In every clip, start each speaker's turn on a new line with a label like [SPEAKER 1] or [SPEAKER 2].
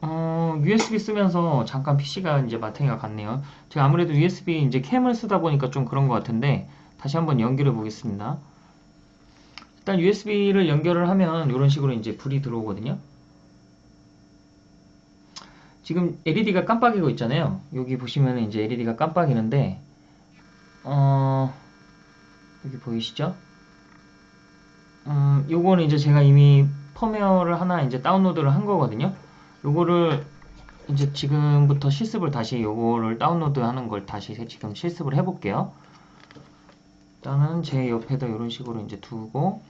[SPEAKER 1] 어, USB 쓰면서 잠깐 PC가 이제 마탱이가 갔네요. 제가 아무래도 USB 이제 캠을 쓰다 보니까 좀 그런 것 같은데 다시 한번 연결해 보겠습니다. 일단 USB를 연결을 하면 이런 식으로 이제 불이 들어오거든요. 지금 LED가 깜빡이고 있잖아요. 여기 보시면 이제 LED가 깜빡이는데 어, 여기 보이시죠? 음, 요거는 이제 제가 이미 펌웨어를 하나 이제 다운로드를 한 거거든요. 요거를 이제 지금부터 실습을 다시 요거를 다운로드 하는 걸 다시 지금 실습을 해볼게요. 일단은 제 옆에다 이런 식으로 이제 두고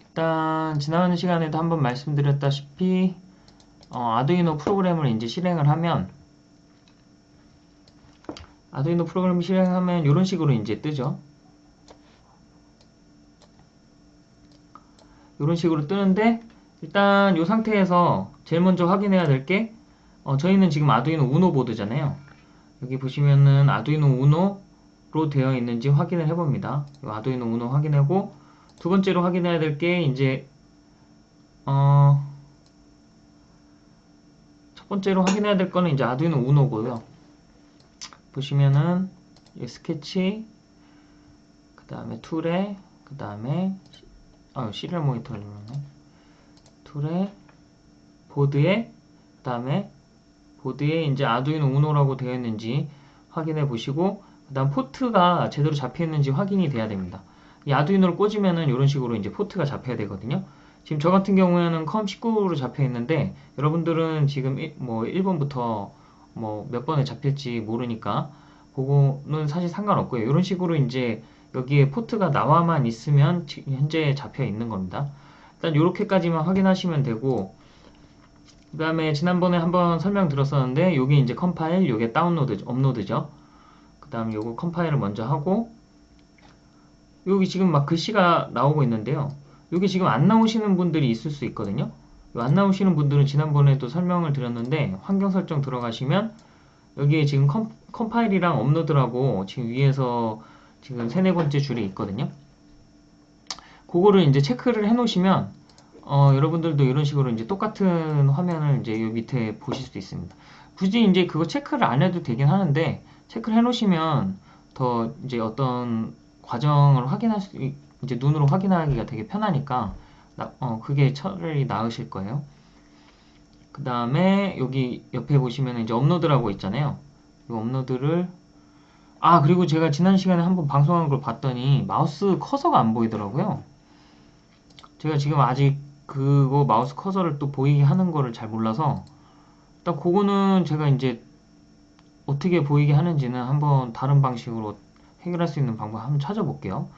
[SPEAKER 1] 일단 지난 시간에도 한번 말씀드렸다시피 어, 아두이노 프로그램을 이제 실행을 하면 아두이노 프로그램 실행하면 이런 식으로 이제 뜨죠. 이런 식으로 뜨는데 일단 이 상태에서 제일 먼저 확인해야 될게 어, 저희는 지금 아두이노 우노 보드잖아요. 여기 보시면은 아두이노 우노로 되어 있는지 확인을 해봅니다. 아두이노 우노 확인하고 두 번째로 확인해야 될 게 이제 어, 첫 번째로 확인해야 될 거는 이제 아두이노 우노고요. 보시면은 스케치 그 다음에 툴에 그 다음에 아 시리얼 모니터를 눌렀네 툴에 보드에 그 다음에 보드에 이제 아두이노 우노라고 되어 있는지 확인해 보시고 그 다음 포트가 제대로 잡혀 있는지 확인이 돼야 됩니다. 이 아두이노를 꽂으면은 이런 식으로 이제 포트가 잡혀야 되거든요. 지금 저 같은 경우에는 COM 19로 잡혀 있는데 여러분들은 지금 뭐 1번부터 뭐 몇 번에 잡힐지 모르니까 그거는 사실 상관없고요. 이런 식으로 이제 여기에 포트가 나와만 있으면 현재 잡혀 있는 겁니다 일단 이렇게까지만 확인하시면 되고 그 다음에 지난번에 한번 설명 들었었는데 여기 이제 컴파일, 요게 다운로드, 업로드죠. 그 다음 요거 컴파일을 먼저 하고 여기 지금 막 글씨가 나오고 있는데요. 여기 지금 안 나오시는 분들이 있을 수 있거든요. 안 나오시는 분들은 지난번에도 설명을 드렸는데 환경 설정 들어가시면 여기에 지금 컴, 컴파일이랑 업로드라고 지금 위에서 지금 세네 번째 줄에 있거든요. 그거를 이제 체크를 해 놓으시면 어, 여러분들도 이런 식으로 이제 똑같은 화면을 이제 요 밑에 보실 수 있습니다. 굳이 이제 그거 체크를 안 해도 되긴 하는데 체크를 해 놓으시면 더 이제 어떤 과정을 확인할 수 이제 눈으로 확인하기가 되게 편하니까 어, 그게 차라리 나으실 거예요. 그 다음에 여기 옆에 보시면 이제 업로드라고 있잖아요. 이 업로드를 아 그리고 제가 지난 시간에 한번 방송한 걸 봤더니 마우스 커서가 안 보이더라고요. 제가 지금 아직 그거 마우스 커서를 또 보이게 하는 거를 잘 몰라서 일단 그거는 제가 이제 어떻게 보이게 하는지는 한번 다른 방식으로 해결할 수 있는 방법 한번 찾아볼게요.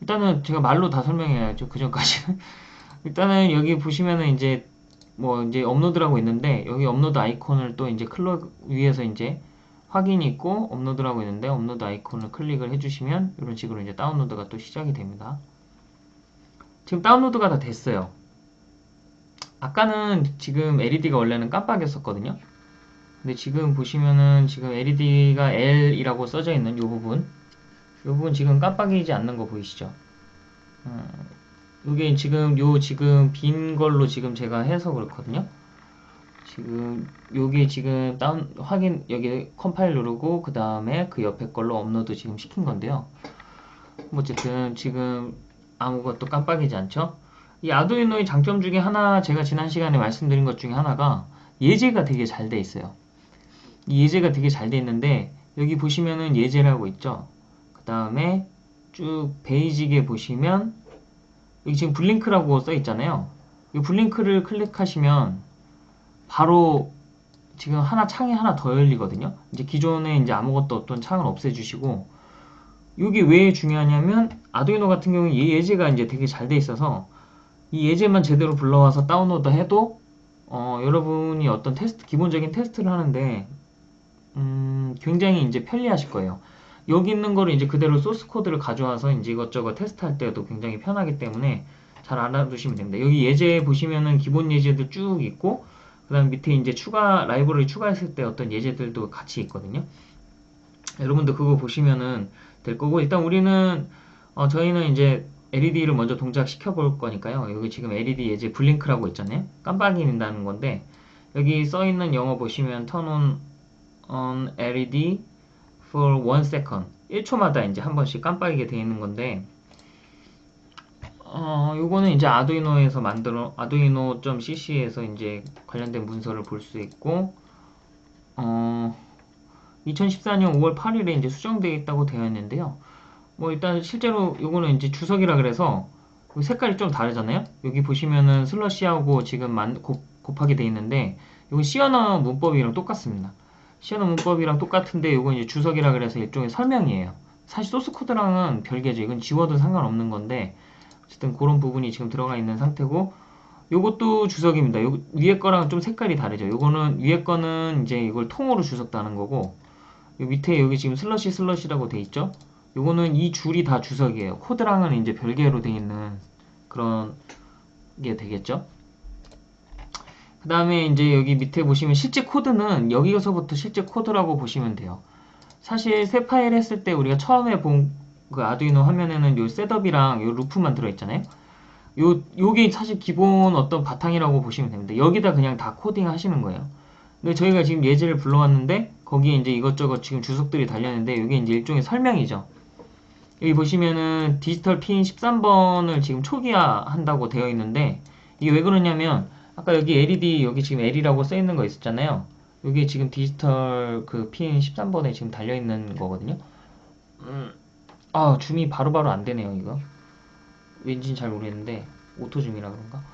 [SPEAKER 1] 일단은 제가 말로 다 설명해야죠. 그 전까지는. 일단은 여기 보시면은 이제 뭐 이제 업로드라고 있는데 여기 업로드 아이콘을 또 이제 클릭 위에서 이제 확인이 있고 업로드라고 있는데 업로드 아이콘을 클릭을 해주시면 이런 식으로 이제 다운로드가 또 시작이 됩니다. 지금 다운로드가 다 됐어요. 아까는 지금 LED가 원래는 깜빡이었었거든요. 근데 지금 보시면은 지금 LED가 L이라고 써져 있는 이 부분 이 부분 지금 깜빡이지 않는 거 보이시죠? 음, 이게 지금 요 지금 빈 걸로 지금 제가 해서 그렇거든요. 지금 여기 지금 다운 확인 여기 컴파일 누르고 그 다음에 그 옆에 걸로 업로드 지금 시킨 건데요. 어쨌든 지금 아무것도 깜빡이지 않죠? 이 아두이노의 장점 중에 하나 제가 지난 시간에 말씀드린 것 중에 하나가 예제가 되게 잘 돼 있어요. 이 예제가 되게 잘 돼 있는데 여기 보시면은 예제라고 있죠. 그 다음에 쭉 베이직에 보시면 여기 지금 블링크라고 써 있잖아요. 이 블링크를 클릭하시면 바로 지금 하나 창이 하나 더 열리거든요. 이제 기존에 이제 아무것도 없던 창을 없애주시고 이게 왜 중요하냐면 아두이노 같은 경우에 이 예제가 이제 되게 잘 돼 있어서 이 예제만 제대로 불러와서 다운로드 해도 어, 여러분이 어떤 테스트 기본적인 테스트를 하는데 음, 굉장히 이제 편리하실 거예요. 여기 있는 거를 이제 그대로 소스 코드를 가져와서 이제 이것저것 테스트할 때도 굉장히 편하기 때문에 잘 알아두시면 됩니다. 여기 예제 보시면은 기본 예제들 쭉 있고 그 다음 밑에 이제 추가 라이브러리 추가했을 때 어떤 예제들도 같이 있거든요. 여러분들 그거 보시면은 될 거고 일단 우리는 어, 저희는 이제 LED를 먼저 동작시켜 볼 거니까요. 여기 지금 LED 예제 블링크라고 있잖아요. 깜빡이는다는 건데 여기 써 있는 영어 보시면 turn on, on LED for one second 1초마다 이제 한 번씩 깜빡이게 되어 있는 건데 어, 요거는 이제 아두이노에서 만들어 아두이노.cc에서 이제 관련된 문서를 볼 수 있고 어, 2014년 5월 8일에 이제 수정되어 있다고 되어 있는데요. 뭐 일단 실제로 요거는 이제 주석이라 그래서 색깔이 좀 다르잖아요. 여기 보시면은 슬러시하고 지금 만, 곱, 곱하게 돼 있는데 이건 시어너 문법이랑 똑같습니다. 시어너 문법이랑 똑같은데 이건 이제 주석이라 그래서 일종의 설명이에요. 사실 소스 코드랑은 별개죠. 이건 지워도 상관없는 건데 어쨌든 그런 부분이 지금 들어가 있는 상태고 요것도 주석입니다. 요 위에 거랑 좀 색깔이 다르죠. 요거는 위에 거는 이제 이걸 통으로 주석 다는 거고 요 밑에 여기 지금 slash slash라고 돼 있죠. 요거는 이 줄이 다 주석이에요. 코드랑은 이제 별개로 돼 있는 그런 게 되겠죠. 그 다음에 이제 여기 밑에 보시면 실제 코드는 여기서부터 실제 코드라고 보시면 돼요. 사실 새 파일 했을 때 우리가 처음에 본 그 아두이노 화면에는 요 setup이랑 요 루프만 들어있잖아요. 요, 요게 사실 기본 어떤 바탕이라고 보시면 됩니다. 여기다 그냥 다 코딩 하시는 거예요. 근데 저희가 지금 예제를 불러왔는데 거기에 이제 이것저것 지금 주석들이 달렸는데 이게 이제 일종의 설명이죠. 여기 보시면은 디지털 핀 13번을 지금 초기화 한다고 되어 있는데 이게 왜 그러냐면 아까 여기 LED 여기 지금 L이라고 써 있는 거 있었잖아요. 여기 지금 디지털 그 핀 13번에 지금 달려 있는 거거든요. 음, 아 줌이 바로바로 안 되네요 이거. 왠지는 잘 모르겠는데 auto 줌이라 그런가?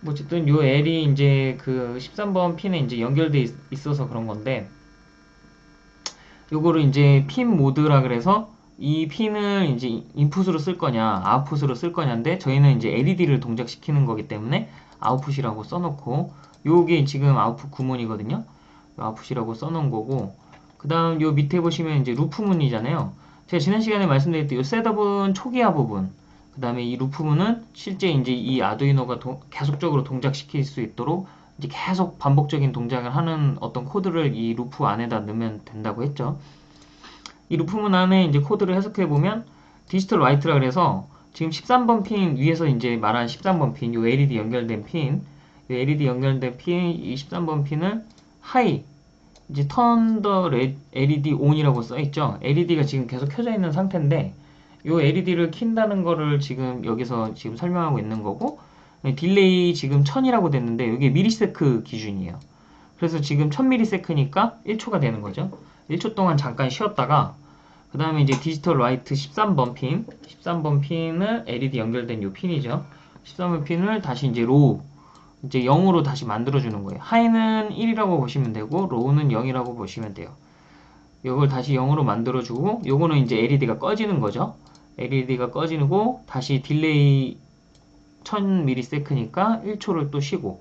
[SPEAKER 1] 뭐 어쨌든 요 L이 이제 그 13번 핀에 이제 연결돼 있, 있어서 그런 건데 요거를 이제 pin mode라 그래서 이 핀을 이제 인풋으로 쓸 거냐 아웃풋으로 쓸 거냐인데 저희는 이제 LED를 동작시키는 거기 때문에 아웃풋이라고 써놓고 요게 지금 아웃풋 구문이거든요 아웃풋이라고 써놓은 거고 그 다음 요 밑에 보시면 이제 루프 문이잖아요. 제가 지난 시간에 말씀드렸듯이 요 setup은 초기화 부분 그 다음에 이 루프 문은 실제 이제 이 아두이노가 도, 계속적으로 동작시킬 수 있도록 이제 계속 반복적인 동작을 하는 어떤 코드를 이 루프 안에다 넣으면 된다고 했죠 이 루프문 안에 이제 코드를 해석해 보면 digital write라 그래서 지금 13번 핀 위에서 이제 말한 13번 핀, 요 LED 연결된 핀, 요 LED 연결된 핀, 이 13번 핀을 하이, 이제 턴더 LED ON이라고 써 있죠. LED가 지금 계속 켜져 있는 상태인데, 요 LED를 킨다는 거를 지금 여기서 지금 설명하고 있는 거고, delay 지금 1000이라고 됐는데, 이게 millisec 기준이에요. 그래서 지금 1000ms니까 1초가 되는 거죠. 1초 동안 잠깐 쉬었다가 그 다음에 이제 digital write 13번 핀 13번 핀을 LED 연결된 요 핀이죠. 13번 핀을 다시 이제 low 이제 0으로 다시 만들어 주는 거예요. high는 1이라고 보시면 되고 low는 0이라고 보시면 돼요. 이걸 다시 0으로 만들어 주고 요거는 이제 LED가 꺼지는 거죠. LED가 꺼지고 다시 delay 1000ms니까 1초를 또 쉬고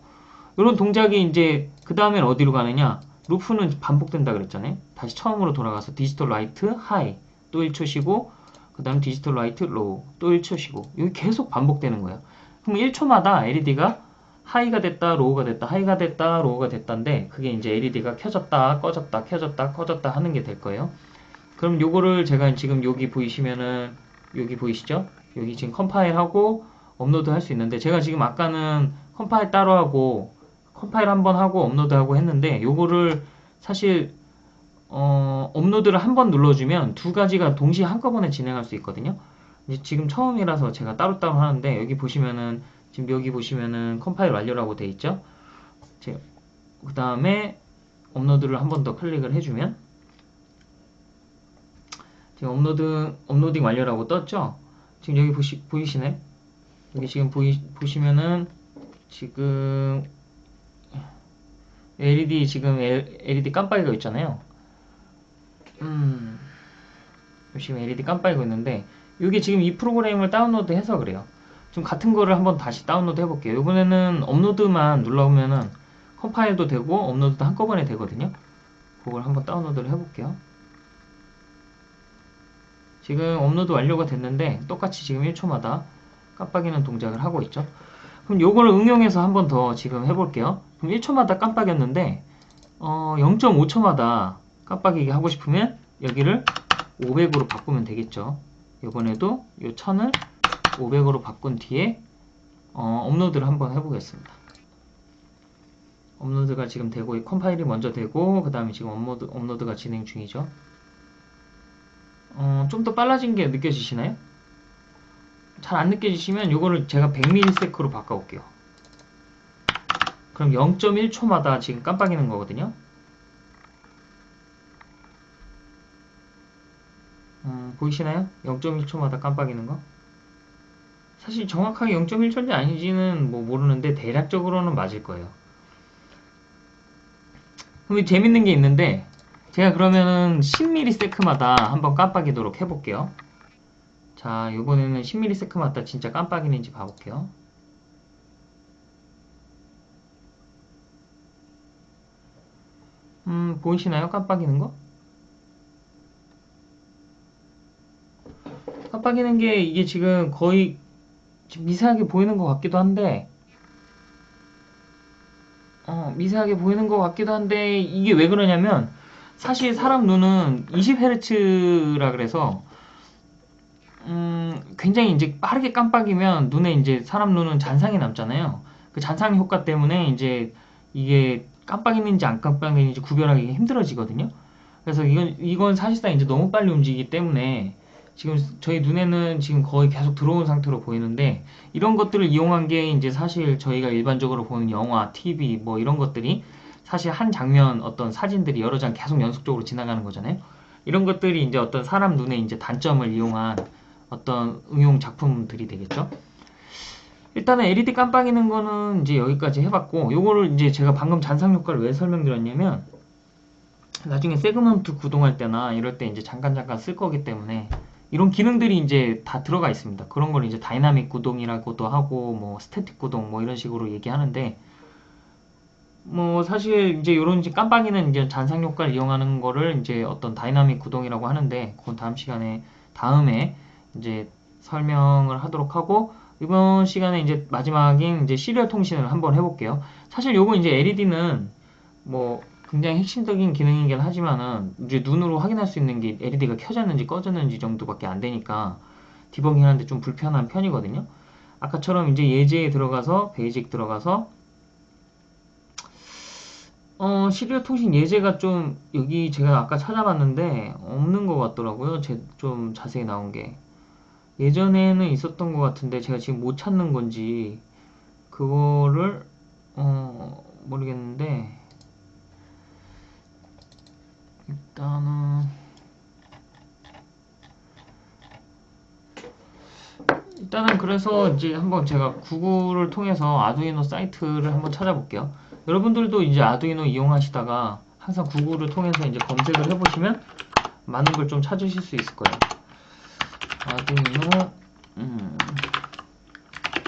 [SPEAKER 1] 이런 동작이 이제 그 다음엔 어디로 가느냐 루프는 반복된다 그랬잖아요. 다시 처음으로 돌아가서 digital write high 또 1초 쉬고 그 다음 digital write low 또 1초 쉬고 이게 계속 반복되는 거예요. 그럼 1초마다 LED가 하이가 됐다 로우가 됐다 하이가 됐다 로우가 됐다인데 그게 이제 LED가 켜졌다 꺼졌다 켜졌다 꺼졌다 하는 게 될 거예요. 그럼 요거를 제가 지금 여기 보이시면은 여기 보이시죠? 여기 지금 컴파일하고 업로드 할 수 있는데 제가 지금 아까는 컴파일 따로 하고 컴파일 한번 하고 업로드하고 했는데 요거를 사실 어, 업로드를 한 번 눌러주면 두 가지가 동시에 한꺼번에 진행할 수 있거든요. 지금 처음이라서 제가 따로따로 하는데 여기 보시면은 지금 여기 보시면은 컴파일 완료라고 돼 있죠. 그 다음에 업로드를 한 번 더 클릭을 해주면 지금 업로드 uploading 완료라고 떴죠. 지금 여기 보시 보이시네? 여기 지금 보이 보시면은 지금 LED 지금 LED 깜빡이가 있잖아요. 음, 지금 LED 깜빡이가 있는데 이게 지금 이 프로그램을 다운로드 해서 그래요. 좀 같은 거를 한번 다시 다운로드 해볼게요. 이번에는 업로드만 눌러보면은 컴파일도 되고 업로드도 한꺼번에 되거든요. 그걸 한번 다운로드를 해볼게요. 지금 업로드 완료가 됐는데 똑같이 지금 1초마다 깜빡이는 동작을 하고 있죠. 그럼 요걸 응용해서 한번 더 지금 해볼게요. 그럼 1초마다 깜빡였는데 어, 0.5초마다 깜빡이게 하고 싶으면 여기를 500으로 바꾸면 되겠죠. 이번에도 이 1000을 500으로 바꾼 뒤에 어, 업로드를 한번 해보겠습니다. 업로드가 지금 되고 컴파일이 먼저 되고 그 다음에 지금 업로드, 업로드가 진행 중이죠. 어, 좀 더 빨라진 게 느껴지시나요? 잘 안 느껴지시면 이거를 제가 100ms로 바꿔볼게요. 그럼 0.1초마다 지금 깜빡이는 거거든요. 음, 보이시나요? 0.1초마다 깜빡이는 거? 사실 정확하게 0.1초인지 아닌지는 뭐 모르는데 대략적으로는 맞을 거예요. 그럼 재밌는 게 있는데 제가 그러면은 10ms마다 한번 깜빡이도록 해볼게요. 자, 이번에는 10ms마다 진짜 깜빡이는지 봐볼게요. 음, 보이시나요? 깜빡이는 거? 깜빡이는 게 이게 지금 거의 미세하게 보이는 것 같기도 한데 어, 미세하게 보이는 것 같기도 한데 이게 왜 그러냐면 사실 사람 눈은 20Hz라 그래서 음, 굉장히 이제 빠르게 깜빡이면 눈에 이제 사람 눈은 잔상이 남잖아요. 그 잔상 효과 때문에 이제 이게 깜빡이는지 안 깜빡이는지 구별하기 힘들어지거든요. 그래서 이건 이건 사실상 이제 너무 빨리 움직이기 때문에 지금 저희 눈에는 지금 거의 계속 들어온 상태로 보이는데 이런 것들을 이용한 게 이제 사실 저희가 일반적으로 보는 영화, TV 뭐 이런 것들이 사실 한 장면 어떤 사진들이 여러 장 계속 연속적으로 지나가는 거잖아요. 이런 것들이 이제 어떤 사람 눈의 이제 단점을 이용한 어떤 응용 작품들이 되겠죠. 일단은 LED 깜빡이는 거는 이제 여기까지 해봤고 요거를 이제 제가 방금 잔상 효과를 왜 설명드렸냐면 나중에 세그먼트 구동할 때나 이럴 때 이제 잠깐 잠깐 쓸 거기 때문에 이런 기능들이 이제 다 들어가 있습니다. 그런 걸 이제 다이나믹 구동이라고도 하고 뭐 static 구동 뭐 이런 식으로 얘기하는데 뭐 사실 이제 이런 이제 깜빡이는 이제 잔상 효과를 이용하는 거를 이제 어떤 다이나믹 구동이라고 하는데 그건 다음 시간에 다음에 이제 설명을 하도록 하고 이번 시간에 이제 마지막인 이제 serial 통신을 한번 해볼게요. 사실 요거 이제 LED는 뭐 굉장히 핵심적인 기능이긴 하지만은 이제 눈으로 확인할 수 있는 게 LED가 켜졌는지 꺼졌는지 정도밖에 안 되니까 디버깅 하는데 좀 불편한 편이거든요. 아까처럼 이제 예제에 들어가서 베이직 들어가서 어, 시리얼 통신 예제가 좀 여기 제가 아까 찾아봤는데 없는 것 같더라고요. 제, 좀 자세히 나온 게 예전에는 있었던 것 같은데 제가 지금 못 찾는 건지 그거를 어, 모르겠는데 일단은 일단은 그래서 이제 한번 제가 구글을 통해서 아두이노 사이트를 한번 찾아볼게요. 여러분들도 이제 아두이노 이용하시다가 항상 구글을 통해서 이제 검색을 해보시면 많은 걸 좀 찾으실 수 있을 거예요. 아두이노 음,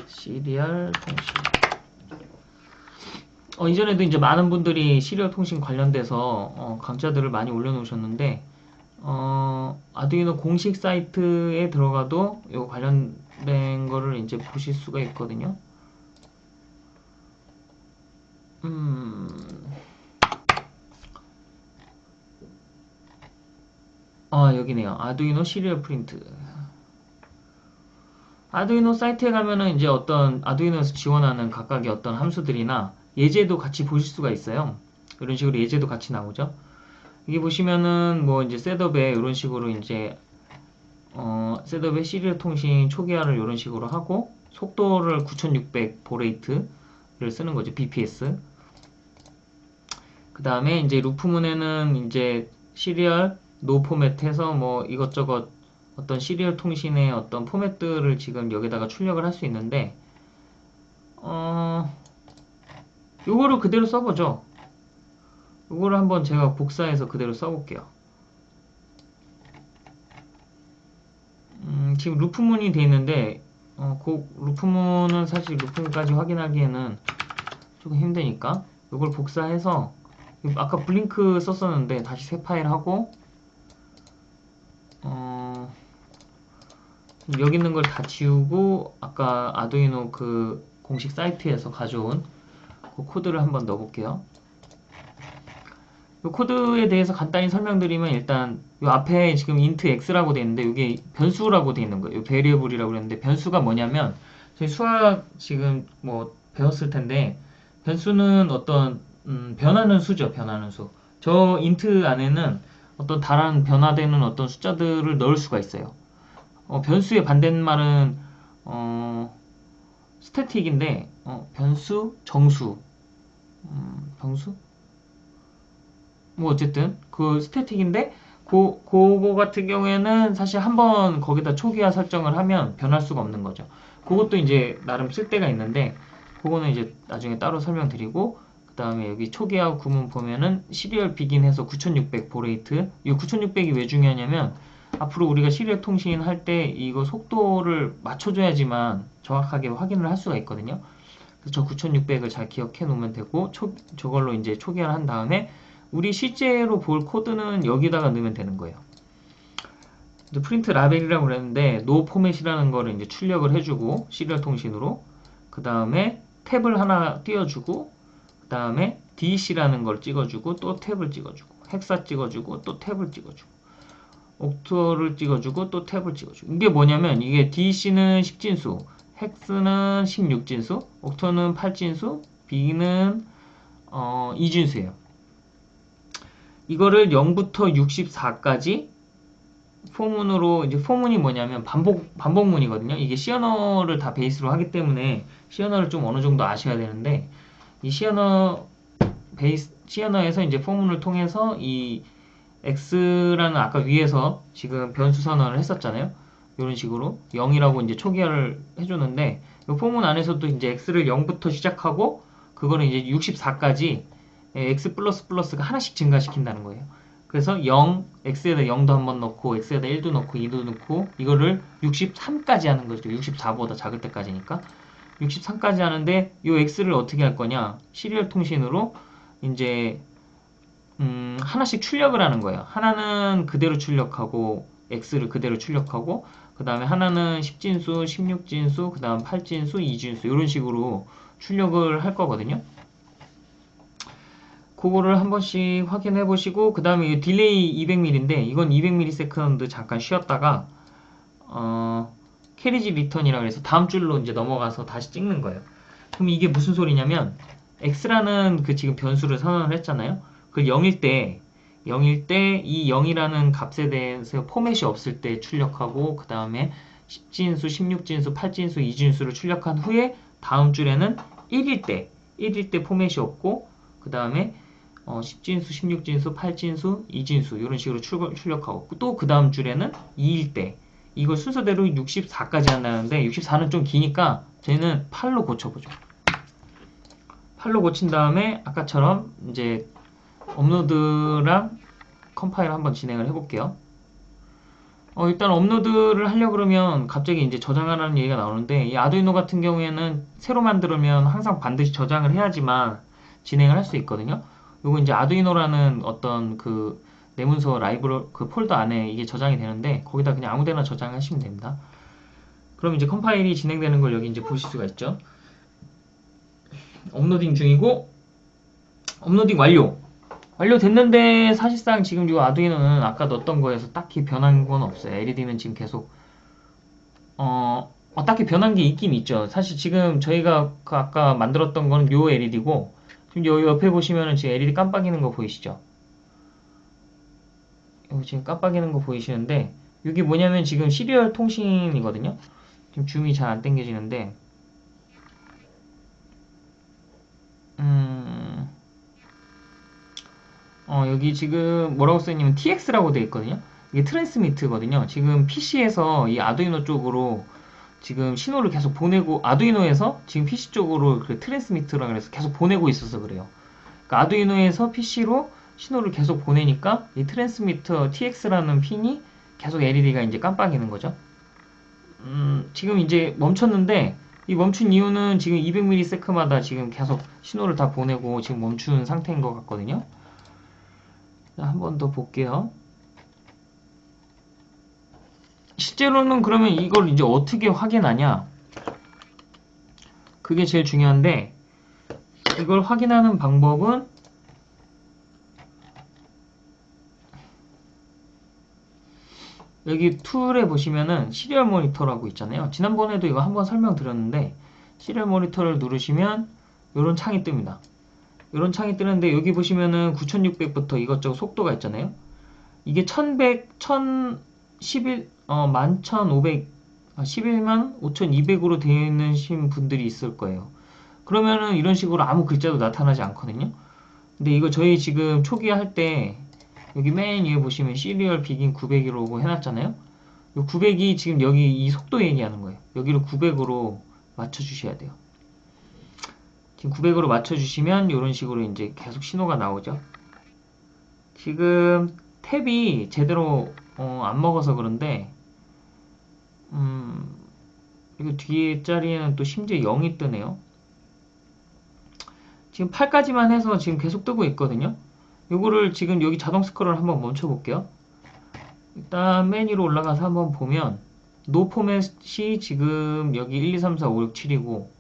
[SPEAKER 1] 시리얼 통신 어, 이전에도 이제 많은 분들이 시리얼 통신 관련돼서 어, 강좌들을 많이 올려놓으셨는데 어, 아두이노 공식 사이트에 들어가도 이 관련된 거를 이제 보실 수가 있거든요. 음. 아, 여기네요. 아두이노 시리얼 프린트. 아두이노 사이트에 가면은 이제 어떤 아두이노에서 지원하는 각각의 어떤 함수들이나 예제도 같이 보실 수가 있어요. 이런 식으로 예제도 같이 나오죠. 여기 보시면은 뭐 이제 setup에 이런 식으로 이제 어, setup의 serial 통신 초기화를 이런 식으로 하고 속도를 9600 baud rate를 쓰는 거죠. BPS. 그 다음에 이제 loop문에는 이제 serial no format해서 뭐 이것저것 어떤 serial 통신의 어떤 포맷들을 지금 여기다가 출력을 할 수 있는데 어 요거를 그대로 써보죠. 요거를 한번 제가 복사해서 그대로 써볼게요. 음, 지금 루프문이 되어 있는데 어, 그 루프문은 사실 루프문까지 확인하기에는 조금 힘드니까 이걸 복사해서 아까 블링크 썼었는데 다시 새 파일 하고 어, 여기 있는 걸 다 지우고 아까 아두이노 그 공식 사이트에서 가져온 그 코드를 한번 넣어볼게요. 이 코드에 대해서 간단히 설명드리면 일단 이 앞에 지금 int x라고 되어 있는데 이게 변수라고 되어 있는 거예요. variable이라고 그랬는데 변수가 뭐냐면 저희 수학 지금 뭐 배웠을 텐데 변수는 어떤 음, 변하는 수죠. 변하는 수. 저 int 안에는 어떤 다른 변화되는 어떤 숫자들을 넣을 수가 있어요. 어, 변수의 반대말은 어, 스태틱인데 어, 변수, 정수, 음, 병수? 뭐 어쨌든 그 스태틱인데 고, 그거 같은 경우에는 사실 한번 거기다 초기화 설정을 하면 변할 수가 없는 거죠. 그것도 이제 나름 쓸데가 있는데 그거는 이제 나중에 따로 설명드리고 그 다음에 여기 초기화 구문 보면은 Serial begin 해서 9600 baud rate 이 9600이 왜 중요하냐면 앞으로 우리가 serial 통신 할 때 이거 속도를 맞춰줘야지만 정확하게 확인을 할 수가 있거든요. 그래서 저 9600을 잘 기억해 놓으면 되고 초, 저걸로 이제 초기화를 한 다음에 우리 실제로 볼 코드는 여기다가 넣으면 되는 거예요. print label이라고 그랬는데 no format이라는 거를 이제 출력을 해주고 serial 통신으로 그 다음에 탭을 하나 띄워주고 그 다음에 DC라는 걸 찍어주고 또 탭을 찍어주고 헥사 찍어주고 또 탭을 찍어주고 옥토를 찍어주고 또 탭을 찍어주고 이게 뭐냐면 이게 DC는 10진수 헥스는 16진수 옥토는 8진수 B는 어, 2진수예요 이거를 0부터 64까지 포문으로 이제 포문이 뭐냐면 반복 반복문이거든요. 이게 시어너를 다 베이스로 하기 때문에 시어너를 좀 어느 정도 아셔야 되는데 이 시어너 베이스 시어너에서 이제 for문을 통해서 이 x라는 아까 위에서 지금 변수 선언을 했었잖아요. 이런 식으로 0이라고 이제 초기화를 해주는데 이 for문 안에서도 이제 x를 0부터 시작하고 그거는 이제 64까지 x plus plus가 하나씩 증가시킨다는 거예요. 그래서 0, x에다 0도 한 번 넣고 x에다 1도 넣고 2도 넣고 이거를 63까지 하는 거죠. 64보다 작을 때까지니까. 63까지 하는데 이 x를 어떻게 할 거냐? serial 통신으로 이제 음, 하나씩 출력을 하는 거예요. 하나는 그대로 출력하고 x를 그대로 출력하고 그 다음에 하나는 10진수, 16진수, 그 다음 8진수, 2진수 이런 식으로 출력을 할 거거든요. 그거를 한 번씩 확인해 보시고 그 다음에 delay 200ml인데 이건 200ms 잠깐 쉬었다가 어, carriage return이라 그래서 다음 줄로 이제 넘어가서 다시 찍는 거예요. 그럼 이게 무슨 소리냐면 x라는 그 지금 변수를 선언을 했잖아요. 그 0일 때 0일 때 이 0이라는 값에 대해서 포맷이 없을 때 출력하고 그 다음에 10진수, 16진수, 8진수, 2진수를 출력한 후에 다음 줄에는 1일 때 1일 때 포맷이 없고 그 다음에 어, 10진수, 16진수, 8진수, 2진수 이런 식으로 출력, 하고 또 그 다음 줄에는 2일 때 이걸 순서대로 64까지 한다는데 64는 좀 기니까 저희는 8로 고쳐보죠. 8로 고친 다음에 아까처럼 이제 업로드랑 컴파일 한번 진행을 해볼게요. 어, 일단 업로드를 하려 그러면 갑자기 이제 저장하라는 얘기가 나오는데 이 아두이노 같은 경우에는 새로 만들면 항상 반드시 저장을 해야지만 진행을 할 수 있거든요. 요거 이제 아두이노라는 어떤 그 내문서 라이브러 그 폴더 안에 이게 저장이 되는데 거기다 그냥 아무데나 저장하시면 됩니다. 그럼 이제 컴파일이 진행되는 걸 여기 이제 보실 수가 있죠. uploading 중이고 uploading 완료. 완료됐는데 사실상 지금 이 아두이노는 아까 넣었던 거에서 딱히 변한 건 없어요. LED는 지금 계속 어, 어 딱히 변한 게 있긴 있죠. 사실 지금 저희가 그 아까 만들었던 거는 요 LED고 지금 여기 옆에 보시면은 지금 LED 깜빡이는 거 보이시죠? 여기 지금 깜빡이는 거 보이시는데 이게 뭐냐면 지금 시리얼 통신이거든요. 지금 줌이 잘 안 당겨지는데 음... 어, 여기 지금 뭐라고 써있냐면 TX라고 되어 있거든요. 이게 트랜스미트거든요. 지금 PC에서 이 아두이노 쪽으로 지금 신호를 계속 보내고 아두이노에서 지금 PC 쪽으로 그 트랜스미터라 그래서 계속 보내고 있어서 그래요. 그러니까 아두이노에서 PC로 신호를 계속 보내니까 이 트랜스미터 TX라는 핀이 계속 LED가 이제 깜빡이는 거죠. 음, 지금 이제 멈췄는데 이 멈춘 이유는 지금 200ms마다 지금 계속 신호를 다 보내고 지금 멈춘 상태인 것 같거든요. 한 번 더 볼게요. 실제로는 그러면 이걸 이제 어떻게 확인하냐? 그게 제일 중요한데 이걸 확인하는 방법은 여기 툴에 보시면은 시리얼 모니터라고 있잖아요. 지난번에도 이거 한번 설명드렸는데 시리얼 모니터를 누르시면 이런 창이 뜹니다. 이런 창이 뜨는데 여기 보시면은 9600부터 이것저것 속도가 있잖아요. 이게 1100, 1011, 어, 11500, 아, 11만 5200으로 되어 있는 신 분들이 있을 거예요. 그러면은 이런 식으로 아무 글자도 나타나지 않거든요. 근데 이거 저희 지금 초기 할때 여기 맨 위에 보시면 시리얼 비긴 900이라고 해놨잖아요. 이 900이 지금 여기 이 속도 얘기하는 거예요. 여기를 900으로 맞춰주셔야 돼요. 지금 900으로 맞춰주시면 이런 식으로 이제 계속 신호가 나오죠. 지금 탭이 제대로 어, 안 먹어서 그런데 음, 이거 뒤에 자리에는 또 심지어 0이 뜨네요. 지금 8까지만 해서 지금 계속 뜨고 있거든요. 요거를 지금 여기 자동 스크롤 한번 멈춰 볼게요. 일단 메뉴로 올라가서 한번 보면 노 포맷이 지금 여기 1, 2, 3, 4, 5, 6, 7이고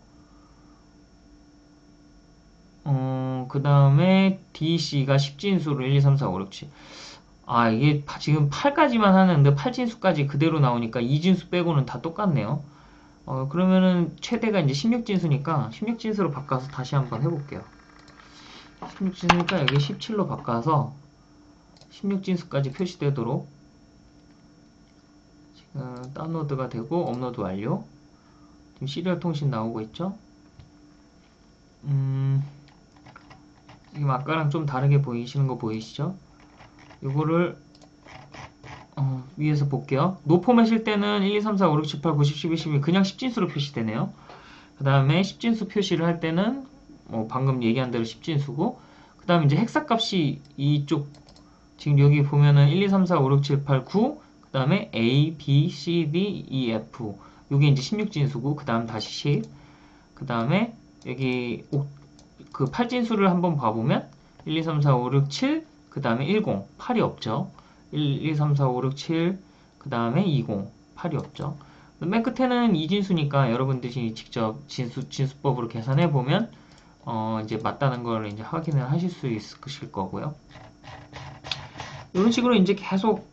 [SPEAKER 1] 어, 그 다음에 DC가 10진수로 1, 2, 3, 4, 5, 6, 7. 아, 이게 파- 지금 8까지만 하는데 8진수까지 그대로 나오니까 2진수 빼고는 다 똑같네요. 어, 그러면은 최대가 이제 16진수니까 16진수로 바꿔서 다시 한번 해볼게요. 16진수니까 여기 17로 바꿔서 16진수까지 표시되도록 지금 다운로드가 되고 업로드 완료. 지금 serial 통신 나오고 있죠? 음, 지금 아까랑 좀 다르게 보이시는 거 보이시죠? 이거를 어, 위에서 볼게요. no format일 때는 1, 2, 3, 4, 5, 6, 7, 8, 9, 10, 11, 12 그냥 10진수로 표시되네요. 그 다음에 10진수 표시를 할 때는 뭐 방금 얘기한 대로 10진수고 그 다음에 이제 hexa값이 이쪽 지금 여기 보면은 1, 2, 3, 4, 5, 6, 7, 8, 9 그 다음에 A, B, C, D, E, F 요게 이제 16진수고 그 다음 다시 10그 다음에 여기 오- 그 8진수를 한번 봐보면 1, 2, 3, 4, 5, 6, 7, 그 다음에 10, 8이 없죠. 1, 2, 3, 4, 5, 6, 7, 그 다음에 20, 8이 없죠. 맨 끝에는 2진수니까 여러분들이 직접 진수, 진수법으로 계산해 보면 어, 이제 맞다는 걸 이제 확인을 하실 수 있으실 거고요. 이런 식으로 이제 계속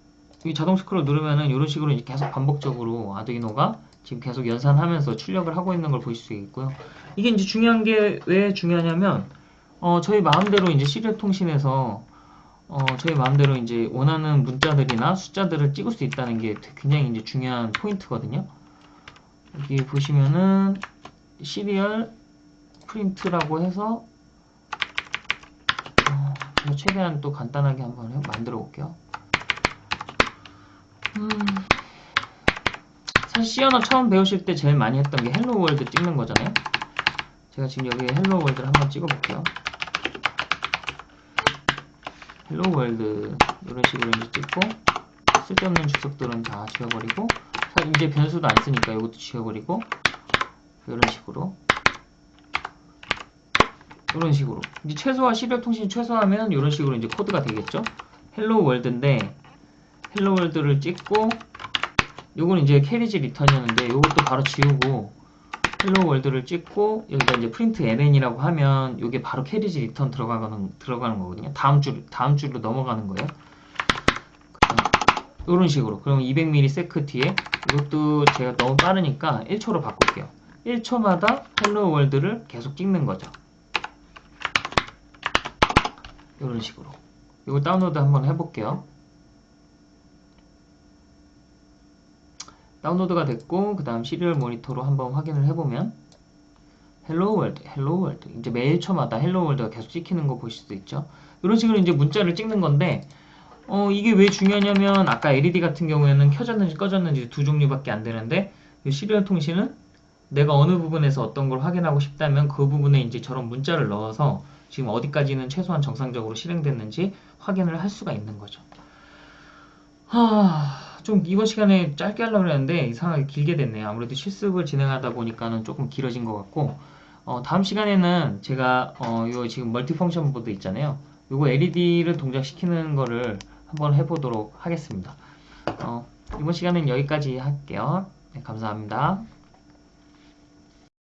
[SPEAKER 1] 이 자동 스크롤 누르면은 이런 식으로 계속 반복적으로 아두이노가 지금 계속 연산하면서 출력을 하고 있는 걸 보실 수 있고요. 이게 이제 중요한 게 왜 중요하냐면 어, 저희 마음대로 이제 serial 통신에서 어, 저희 마음대로 이제 원하는 문자들이나 숫자들을 찍을 수 있다는 게 굉장히 이제 중요한 포인트거든요. 여기 보시면은 serial print라고 해서 어, 최대한 또 간단하게 한번 해- 만들어 볼게요. 음, 사실 C 언어 처음 배우실 때 제일 많이 했던 게 Hello World 찍는 거잖아요. 제가 지금 여기 Hello World를 한번 찍어 볼게요. Hello World 이런 식으로 이제 찍고 쓸데없는 주석들은 다 지워버리고 사- 이제 변수도 안 쓰니까 이것도 지워버리고 이런 식으로 이런 식으로 이제 최소화 serial 통신 최소화하면 이런 식으로 이제 코드가 되겠죠 Hello World인데 Hello World를 찍고 요건 이제 carriage return이었는데 요것도 바로 지우고 Hello World를 찍고 여기다 이제 println이라고 하면 요게 바로 carriage return 들어가는 들어가는 거거든요. 다음 줄 다음 줄로 넘어가는 거예요. 이런 식으로. 그럼 200 millisec 뒤에 이것도 제가 너무 빠르니까 1초로 바꿀게요. 1초마다 Hello World를 계속 찍는 거죠. 이런 식으로. 이거 다운로드 한번 해볼게요. 다운로드가 됐고 그 다음 serial 모니터로 한번 확인을 해보면 Hello World, Hello World 이제 매일 초마다 Hello World가 계속 찍히는 거 보실 수 있죠 이런 식으로 이제 문자를 찍는 건데 어 이게 왜 중요하냐면 아까 LED 같은 경우에는 켜졌는지 꺼졌는지 두 종류밖에 안 되는데 이 serial 통신은 내가 어느 부분에서 어떤 걸 확인하고 싶다면 그 부분에 이제 저런 문자를 넣어서 지금 어디까지는 최소한 정상적으로 실행됐는지 확인을 할 수가 있는 거죠. 하... 좀 이번 시간에 짧게 하려고 했는데 이상하게 길게 됐네요. 아무래도 실습을 진행하다 보니까는 조금 길어진 것 같고 어, 다음 시간에는 제가 어, 요 지금 multifunction 보드 있잖아요. 요거 LED를 동작시키는 거를 한번 해보도록 하겠습니다. 어, 이번 시간은 여기까지 할게요. 네, 감사합니다.